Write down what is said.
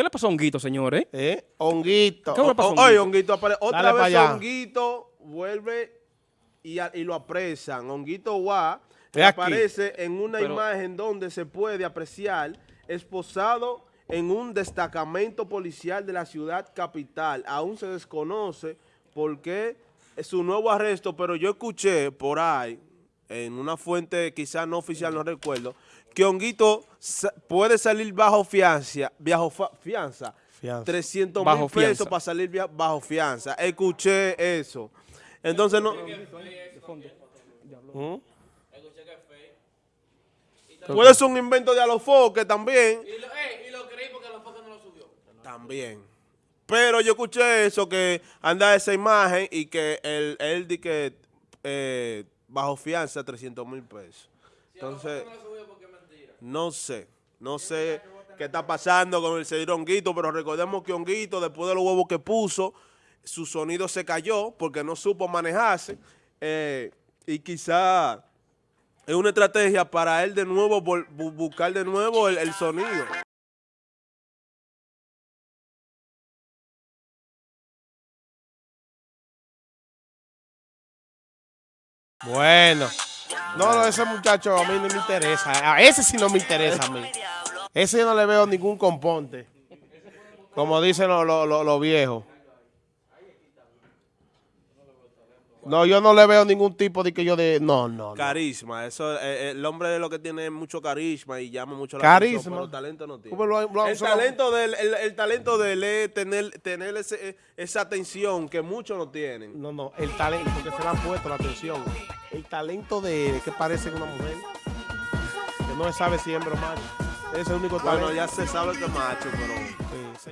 ¿Qué le pasó a Honguito, señores? ¿Eh? Honguito. ¿Qué le pasó a O- Honguito? Oye, Honguito Otra Dale vez. Honguito vuelve y, a- y lo apresan. Honguito aquí. aparece en una Pero- imagen donde se puede apreciar esposado en un destacamento policial de la ciudad capital. Aún se desconoce por qué es su nuevo arresto, pero yo escuché por ahí, en una fuente quizás no oficial, no recuerdo, que Honguito sa- puede salir bajo fianza, bajo fianza, Fianza. 300 Bajo mil pesos fianza. para salir bajo fianza. Escuché eso. Entonces no... ¿Mm? Puede ser un invento de Alofoque también. Y lo, eh, y lo creí porque focos no lo subió. También. Pero yo escuché eso, que anda esa imagen y que él, él di que eh, bajo fianza 300 mil pesos. Entonces, No sé, no sé qué está pasando con el señor Honguito, pero recordemos que Honguito, después de los huevos que puso, su sonido se cayó porque no supo manejarse eh, y quizá es una estrategia para él de nuevo buscar de nuevo el, el sonido. Bueno. No, no, ese muchacho a mí no me interesa. A ese sí no me interesa a mí. Ese yo no le veo ningún componte. Como dicen los los viejos. No, yo no le veo ningún tipo de que yo de... No, no, no. Carisma, eso, eh, el hombre de lo que tiene es mucho carisma y llama mucho la Carisma. atención, pero talento no tiene. ¿Cómo lo- lo- el, talento de él, el, el talento de él es tener, tener ese- esa atención que muchos no tienen. No, no, el talento, porque se le han puesto la atención. El talento de él, que parece una mujer. Que no se sabe si es hembra o macho. Ese es el único talento. Bueno, ya se sabe que es macho, pero